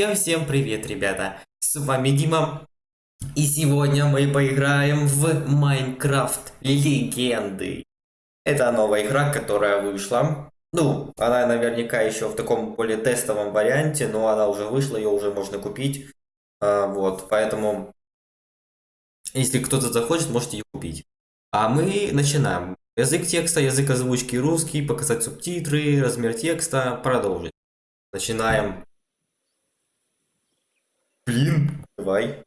Всем-всем привет, ребята! С вами Дима. И сегодня мы поиграем в Майнкрафт Легенды. Это новая игра, которая вышла. Ну, она наверняка еще в таком более тестовом варианте, но она уже вышла, ее уже можно купить. А, вот, поэтому, если кто-то захочет, можете ее купить. А мы начинаем. Язык текста, язык озвучки русский, показать субтитры, размер текста, продолжить. Начинаем. Блин, давай.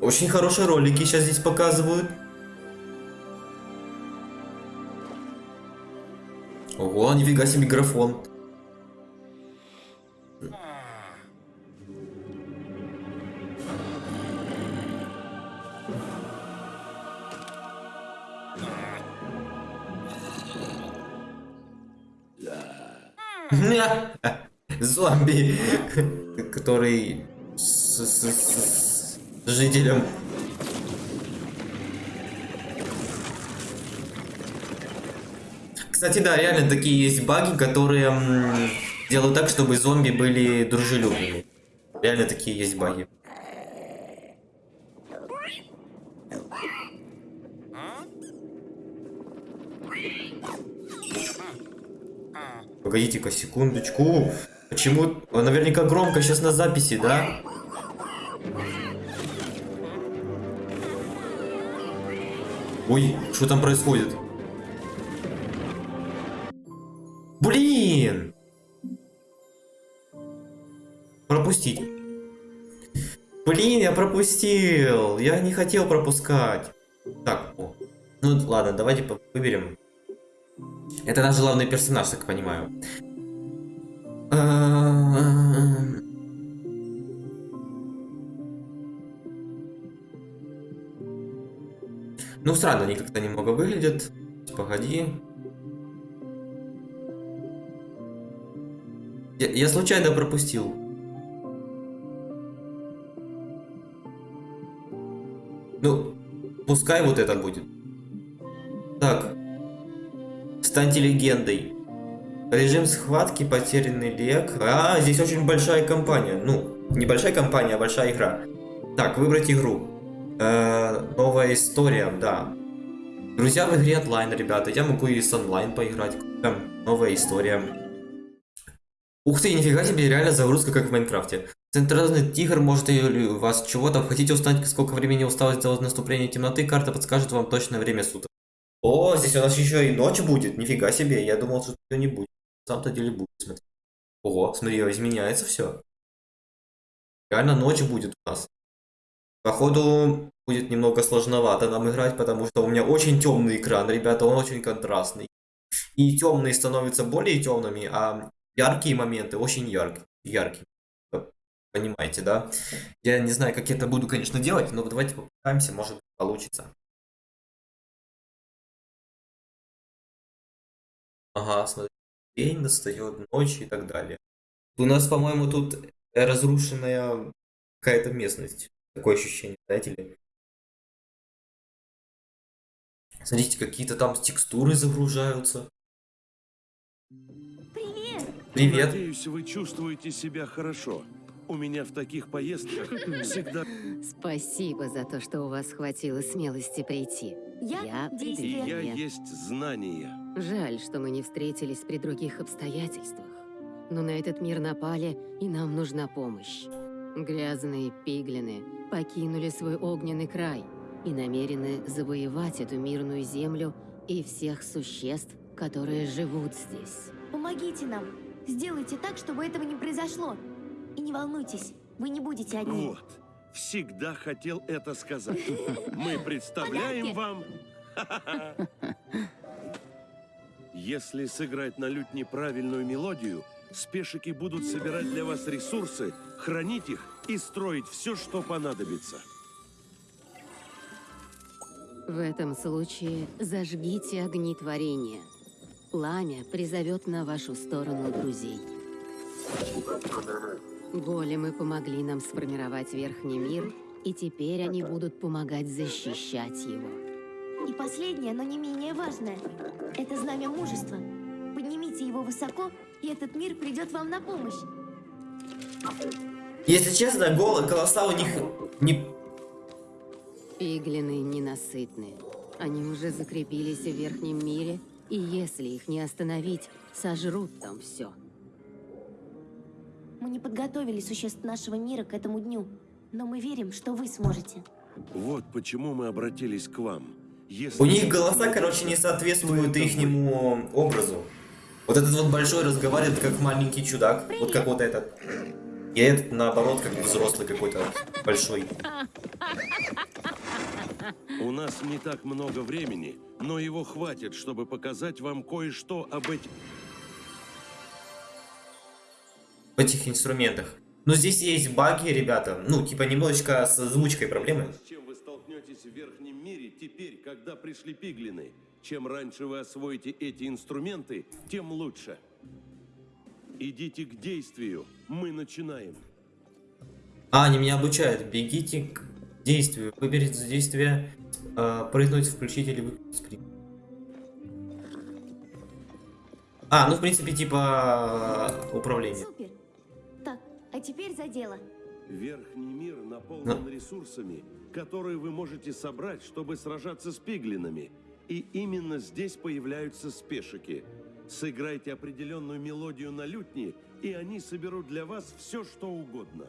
Очень хорошие ролики сейчас здесь показывают. Ого, нифига себе микрофон. Зомби, который с, с, с, с жителем. Кстати, да, реально такие есть баги, которые делают так, чтобы зомби были дружелюбными. Реально такие есть баги. Погодите-ка, секундочку. Почему? Наверняка громко сейчас на записи, да? Ой, что там происходит? Блин! Пропустить. Блин, я пропустил. Я не хотел пропускать. Так, о. ну ладно, давайте выберем это наш главный персонаж, так понимаю. Ну, странно, они как-то немного выглядят. Погоди. Я, я случайно пропустил. Ну, пускай вот это будет. Станьте легендой. Режим схватки, потерянный лек. А, здесь очень большая компания. Ну, небольшая компания, а большая игра. Так, выбрать игру. Э, новая история, да. Друзья в игре онлайн, ребята. Я могу и с онлайн поиграть. Там, новая история. Ух ты, нифига себе, реально загрузка, как в Майнкрафте. Центральный тигр может и у вас чего там. Хотите узнать, сколько времени осталось до наступления темноты, карта подскажет вам точное время суток. О, здесь у нас еще и ночь будет. Нифига себе. Я думал, что ее не будет. На самом-то деле будет. Смотри. Ого, смотри, изменяется все. Реально ночь будет у нас. Походу, будет немного сложновато нам играть, потому что у меня очень темный экран, ребята, он очень контрастный. И темные становятся более темными, а яркие моменты очень яркие. яркие. Понимаете, да? Я не знаю, как я это буду, конечно, делать, но давайте попытаемся, может получится. Ага, смотри. День настает, ночь и так далее. У нас, по-моему, тут разрушенная какая-то местность. Такое ощущение, знаете ли? Смотрите, какие-то там текстуры загружаются. Привет! Привет! Надеюсь, вы чувствуете себя хорошо. У меня в таких поездках всегда... Спасибо за то, что у вас хватило смелости прийти. Я Я И действие. я есть знание. Жаль, что мы не встретились при других обстоятельствах. Но на этот мир напали, и нам нужна помощь. Грязные пиглины покинули свой огненный край и намерены завоевать эту мирную землю и всех существ, которые живут здесь. Помогите нам. Сделайте так, чтобы этого не произошло. И не волнуйтесь, вы не будете одни. Вот. Всегда хотел это сказать. Мы представляем вам... Если сыграть на лютне правильную мелодию, спешики будут собирать для вас ресурсы, хранить их и строить все, что понадобится. В этом случае зажгите огни творения. Пламя призовет на вашу сторону друзей. Големы помогли нам сформировать Верхний мир, и теперь они будут помогать защищать его. И последнее, но не менее важное. Это знамя мужества. Поднимите его высоко, и этот мир придет вам на помощь. Если честно, гол- голоса у них не... Пиглины ненасытные. Они уже закрепились в верхнем мире, и если их не остановить, сожрут там все. Мы не подготовили существ нашего мира к этому дню, но мы верим, что вы сможете. Вот почему мы обратились к вам. Если У них голоса, короче, не соответствуют ихнему образу. Вот этот вот большой разговаривает как маленький чудак. Вот как вот этот. И этот, наоборот, как взрослый какой-то большой. У нас не так много времени, но его хватит, чтобы показать вам кое-что об этих... В этих инструментах. Но здесь есть баги, ребята. Ну, типа немножечко с озвучкой проблемы. Столкнетесь в верхнем мире теперь, когда пришли пиглины? Чем раньше вы освоите эти инструменты, тем лучше. Идите к действию. Мы начинаем. А, они меня обучают. Бегите к действию. Выберите за действие. э, прыгнуть, включить или выключить скрин. А, ну в принципе типа э, управление. Супер. Так, а теперь за дело. Верхний мир наполнен ресурсами, которые вы можете собрать, чтобы сражаться с пиглинами. И именно здесь появляются спешики. Сыграйте определенную мелодию на лютне, и они соберут для вас все, что угодно.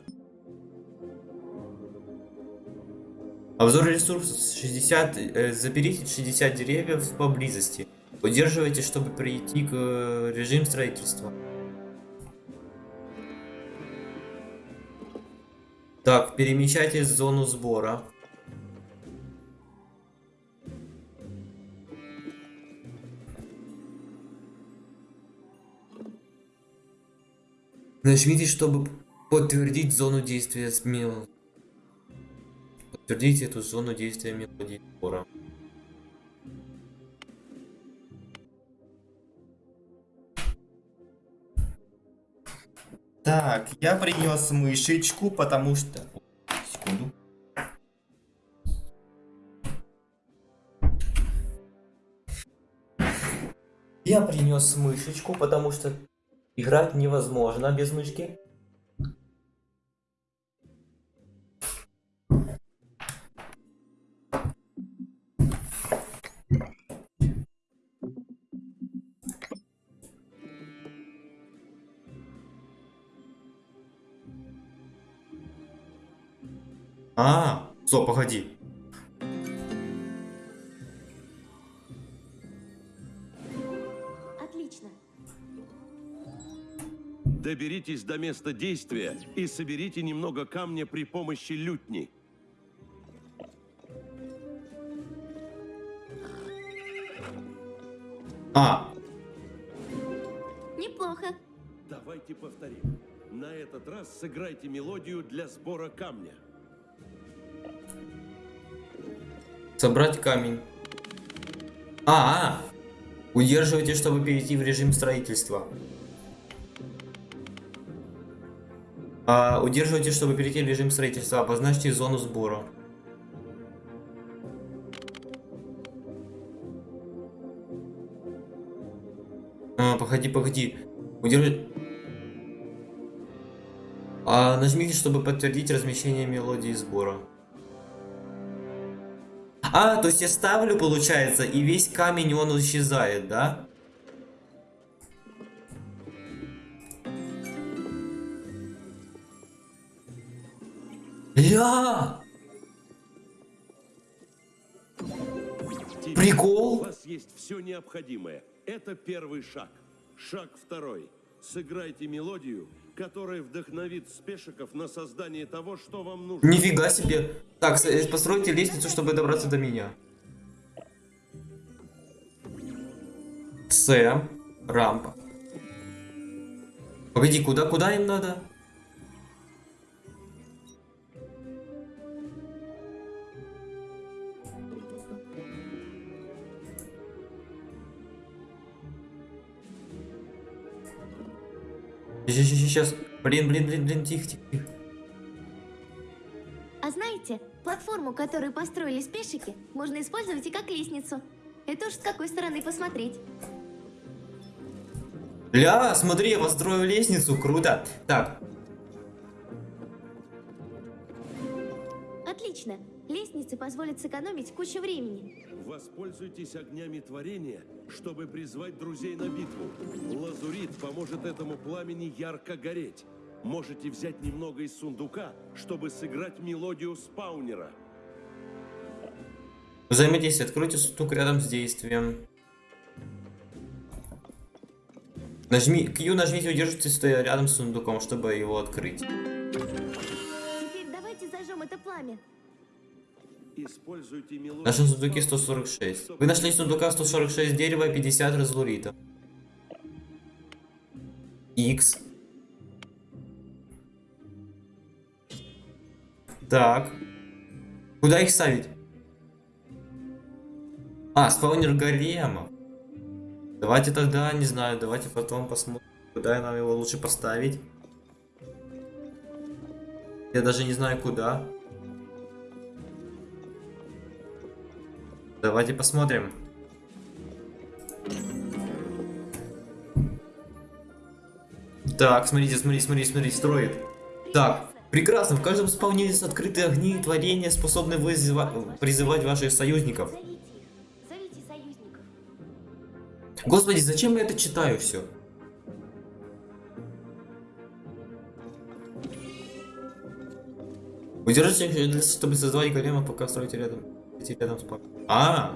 Обзор ресурсов 60. э, заберите 60 деревьев поблизости. Удерживайте, чтобы прийти к э, режим строительства. Так, перемещайтесь в зону сбора. Нажмите, чтобы подтвердить зону действия смело. Подтвердите эту зону действия мелодии сбора. Я принес мышечку, потому что... Секунду. Я принес мышечку, потому что играть невозможно без мышки. А, стоп, погоди. Отлично. Доберитесь до места действия и соберите немного камня при помощи лютни. А, Неплохо. Давайте повторим. На этот раз сыграйте мелодию для сбора камня. Собрать камень. А, а, удерживайте, чтобы перейти в режим строительства. А, удерживайте, чтобы перейти в режим строительства. Обозначьте зону сбора. А, погоди, погоди. Удержи... А, нажмите, чтобы подтвердить размещение мелодии сбора. А, то есть я ставлю, получается, и весь камень, он исчезает, да? Теперь Прикол? У вас есть все необходимое. Это первый шаг. Шаг второй. Сыграйте мелодию, которая вдохновит спешиков на создание того, что вам нужно. Нифига себе. Так, э, постройте лестницу, чтобы добраться до меня. С. Рампа. Погоди, куда, куда им надо? Сейчас, сейчас, блин, блин, блин, блин, тихо, тихо, тихо. А знаете, платформу, которую построили спешики, можно использовать и как лестницу. Это уж с какой стороны посмотреть. Ля, смотри, я построил лестницу, круто. Так, Отлично. Лестницы позволят сэкономить кучу времени. Воспользуйтесь огнями творения, чтобы призвать друзей на битву. Лазурит поможет этому пламени ярко гореть. Можете взять немного из сундука, чтобы сыграть мелодию спаунера. взаимодействие. Откройте сундук рядом с действием. Нажми, Q нажмите, удержите, стоя рядом с сундуком, чтобы его открыть. Сундуке спаунера, 146. чтобы Вы нашли в сундуках 146 дерева и 50 разлуритов. X. Так. Куда их ставить? А, спаунер гаремов. Давайте тогда, не знаю, давайте потом посмотрим, куда нам его лучше поставить. Я даже не знаю куда. Давайте посмотрим. Так, смотрите, смотрите, смотрите, смотрите, строит. Так, прекрасно. В каждом спауне есть открытые огни и творения, способные вызыва- призывать ваших союзников. Союзников. Господи, зачем я это читаю все? Удержите, чтобы создавать голема, пока строите рядом. Идти рядом с пап- А!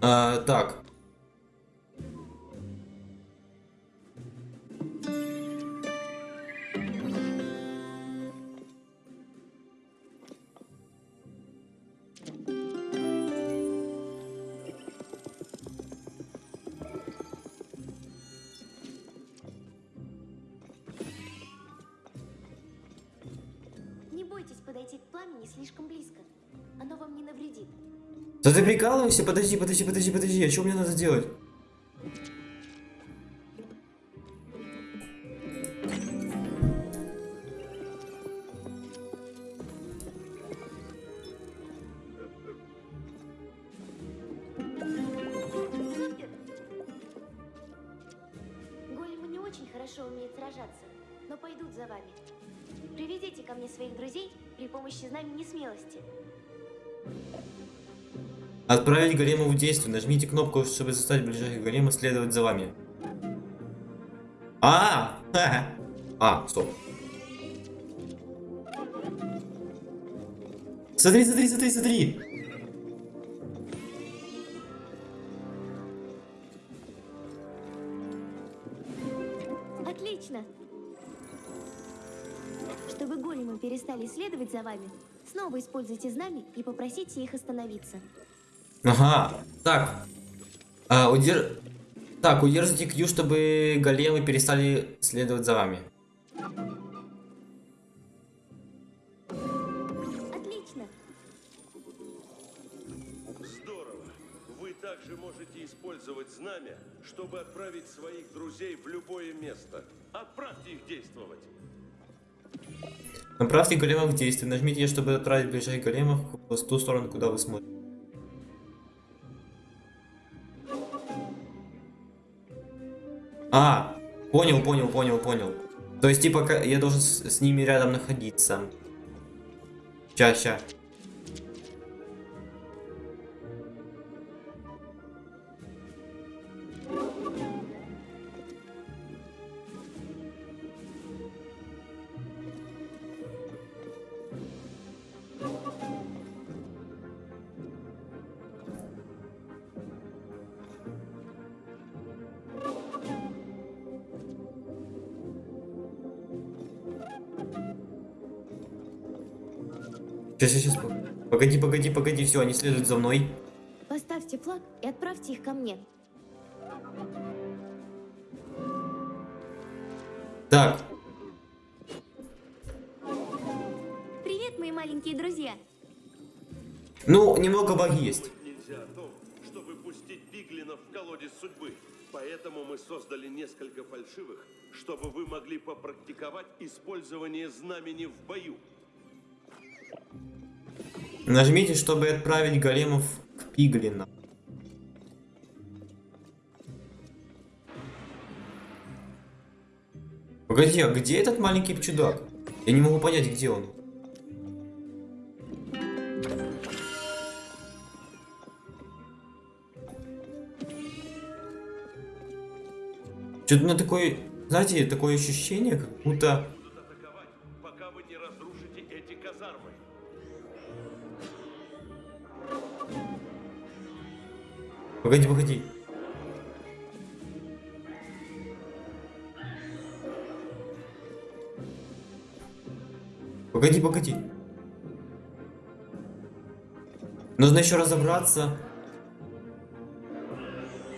А, так. Прикалываешься? Подожди, подожди, подожди, подожди. А что мне надо делать? Хорошо умеют сражаться, но пойдут за вами. Приведите ко мне своих друзей при помощи знамени смелости. Отправить голема в действие. Нажмите кнопку, чтобы заставить ближайших голема следовать за вами. А! Ха-ха. А, стоп. Смотри, смотри, смотри, смотри. Отлично! Чтобы големы перестали следовать за вами, снова используйте знамя и попросите их остановиться. Ага. Так. А, удер... Так, удержите Q, чтобы големы перестали следовать за вами. Отлично! Здорово! Вы также можете использовать знамя, чтобы отправить своих друзей в любое место. Отправьте их действовать. Направьте големов в действие. Нажмите, чтобы отправить ближайших големов в ту сторону, куда вы смотрите. А, понял, понял, понял, понял. То есть, типа, я должен с, с ними рядом находиться. Ща, ща. Сейчас, сейчас, сейчас. Погоди, погоди, погоди, все, они следуют за мной. Поставьте флаг и отправьте их ко мне. Так, Привет, мои маленькие друзья! ну, немного баг есть. Нельзя о том, чтобы пустить пиглинов в колодец судьбы. Поэтому мы создали несколько фальшивых, чтобы вы могли попрактиковать использование знамени в бою. Нажмите, чтобы отправить големов к пиглинам. Погоди, а где этот маленький чудак? Я не могу понять, где он. Что-то на такое, знаете, такое ощущение, как будто... Погоди, погоди. Погоди, погоди. Нужно еще разобраться.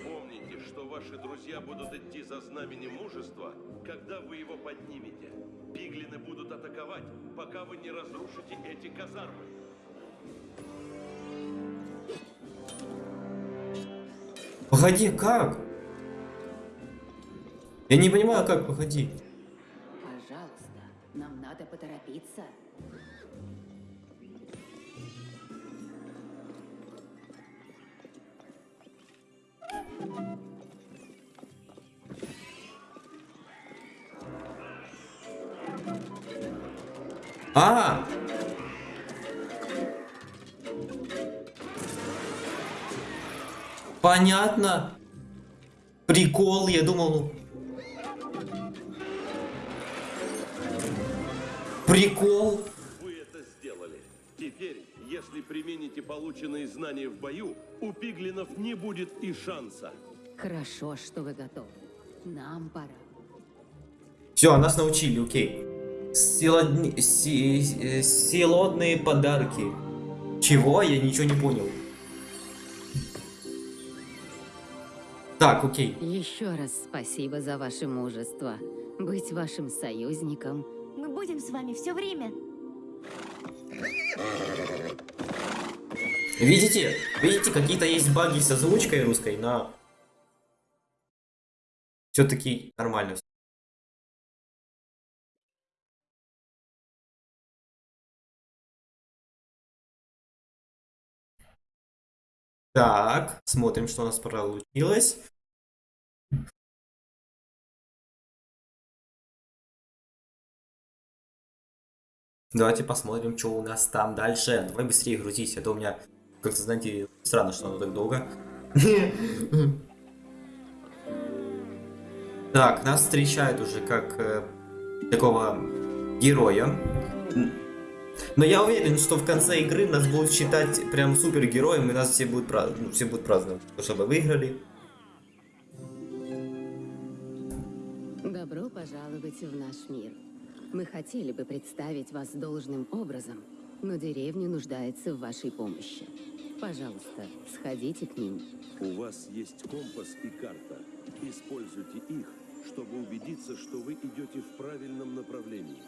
Помните, что ваши друзья будут идти за знаменем мужества, когда вы его поднимете. Пиглины будут атаковать, пока вы не разрушите эти казармы. Погоди, как? Я не понимаю, как, погоди. Пожалуйста, нам надо поторопиться. А! Понятно. Прикол, я думал. ну. Прикол. Вы это сделали. Теперь, если примените полученные знания в бою, у пиглинов не будет и шанса. Хорошо, что вы готовы. Нам пора. Все, нас научили, окей. Си- э, Силодные подарки. Чего? Я ничего не понял. Так, окей. Еще раз спасибо за ваше мужество. Быть вашим союзником. Мы будем с вами все время. Видите? Видите, какие-то есть баги с озвучкой русской, но... Все-таки нормально. Так, смотрим, что у нас получилось. Давайте посмотрим, что у нас там дальше. Давай быстрее грузись, а то у меня как-то, знаете, странно, что оно так долго. Так, нас встречают уже как э, такого героя. Но я уверен, что в конце игры нас будут считать прям супергероем, и нас все будут, пра- ну, все будут праздновать, чтобы выиграли. Добро пожаловать в наш мир. Мы хотели бы представить вас должным образом, но деревня нуждается в вашей помощи. Пожалуйста, сходите к ним. У вас есть компас и карта. Используйте их, чтобы убедиться, что вы идете в правильном направлении.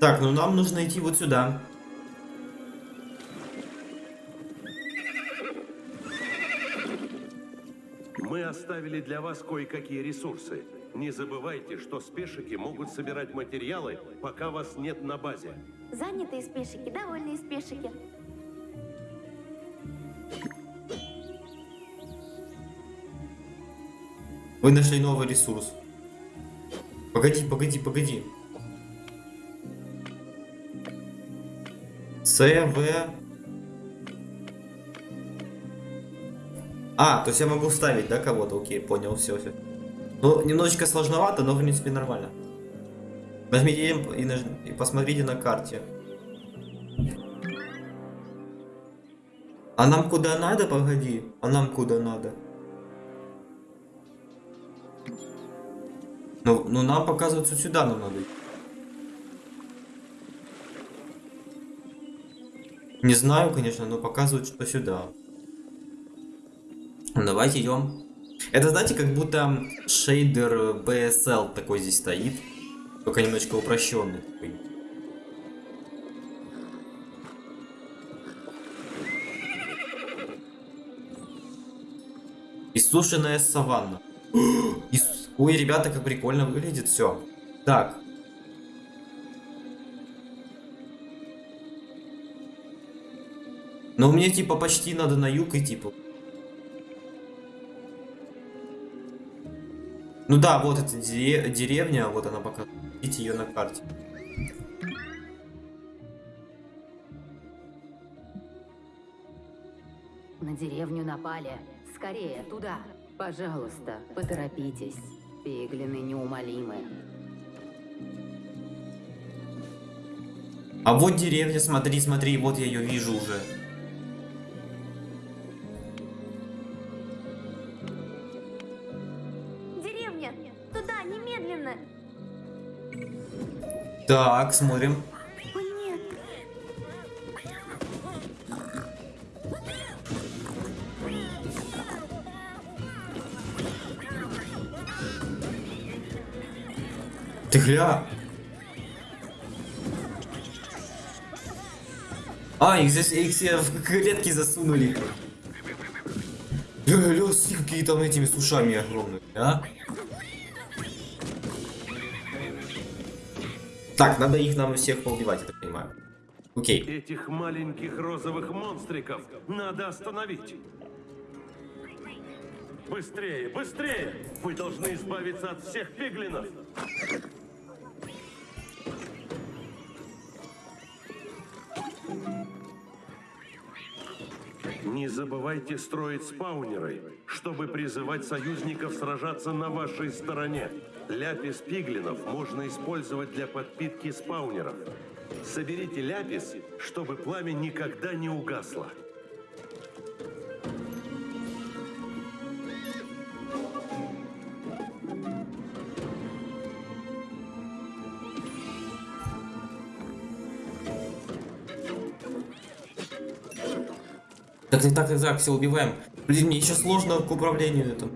Так, ну нам нужно идти вот сюда. Мы оставили для вас кое-какие ресурсы. Не забывайте, что спешики могут собирать материалы, пока вас нет на базе. Занятые спешики, довольные спешики. Вы нашли новый ресурс. Погоди, погоди, погоди. С, В. А, то есть я могу вставить, да, кого-то? Окей, понял, все, все. Ну, немножечко сложновато, но в принципе нормально. Нажмите и, наж... и посмотрите на карте. А нам куда надо, погоди? А нам куда надо? Ну, ну нам показывается сюда нам надо. Не знаю, конечно, но показывают, что сюда. Давайте идем. Это, знаете, как будто шейдер BSL такой здесь стоит. Только немножко упрощенный такой. Иссушенная саванна. Ис- Ой, ребята, как прикольно выглядит все. Так. Но мне типа почти надо на юг идти. по- Ну да, вот эта дере- деревня, вот она пока. Видите ее на карте. На деревню напали. Скорее, туда. Пожалуйста, поторопитесь. Пиглины неумолимы. А вот деревня, смотри, смотри, вот я ее вижу уже. Так, смотрим. Ты гля. А, их здесь их все в клетки засунули. Ля, смотри, какие там этими с ушами огромные, а? Так, надо их нам всех поубивать, я так понимаю. Окей. Этих маленьких розовых монстриков надо остановить. Быстрее, быстрее! Вы должны избавиться от всех пиглинов. Не забывайте строить спаунеры, чтобы призывать союзников сражаться на вашей стороне. Ляпис пиглинов можно использовать для подпитки спаунеров. Соберите ляпис, чтобы пламя никогда не угасло. Так, так, так, так, все убиваем. Блин, мне еще сложно к управлению это.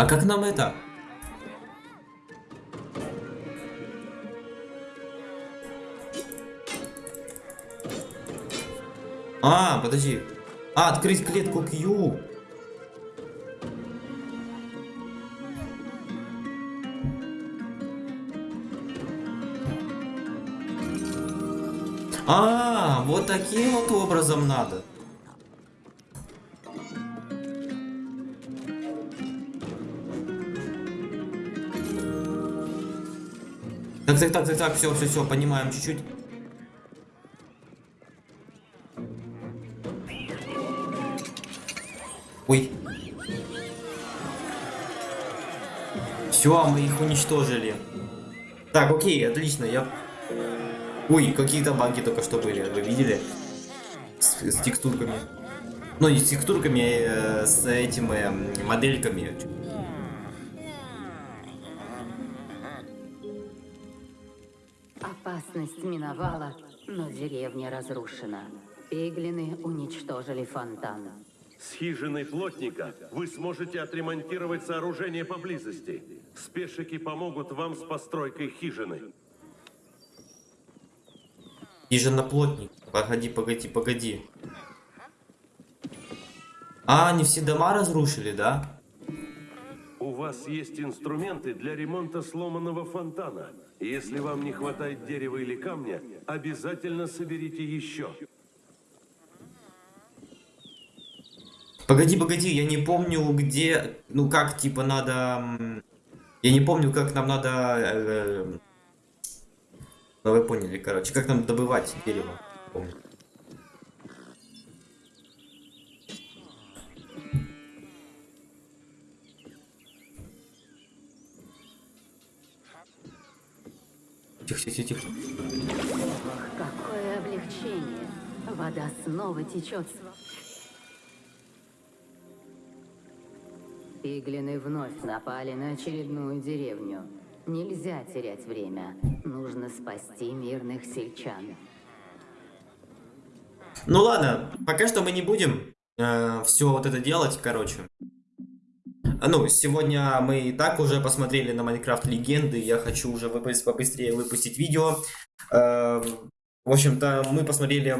А как нам это? А, подожди. А, открыть клетку Q. А, вот таким вот образом надо. Так, так, так, так, так, все, все, все, понимаем чуть-чуть. Ой. Все, мы их уничтожили. Так, окей, отлично, я... Ой, какие-то баги только что были, вы видели? С, с текстурками. Ну, не с текстурками, а с этими м, модельками. Опасность миновала, но деревня разрушена. Пиглины уничтожили фонтан. С хижиной плотника вы сможете отремонтировать сооружение поблизости. Спешики помогут вам с постройкой хижины. Хижина-плотник. Погоди, погоди, погоди. А, они все дома разрушили, да? У вас есть инструменты для ремонта сломанного фонтана. Если вам не хватает дерева или камня, обязательно соберите еще. Погоди, погоди, я не помню, где... Ну, как, типа, надо... Я не помню, как нам надо... э, Ну, вы поняли, короче. Как нам добывать дерево? Помню. Тихо, тихо, тихо. Какое облегчение. Вода снова течет. Пиглины вновь напали на очередную деревню. Нельзя терять время. Нужно спасти мирных сельчан. Ну ладно, пока что мы не будем все вот это делать, короче. А, Ну, сегодня мы и так уже посмотрели на Майнкрафт Легенды, я хочу уже выпустить, побыстрее выпустить видео. Э, В общем-то, мы посмотрели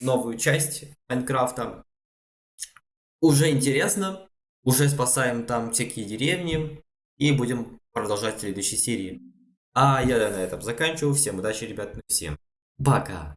новую часть Майнкрафта. Уже интересно, уже спасаем там всякие деревни и будем продолжать следующей серии. А я на этом заканчиваю. Всем удачи, ребят, всем пока!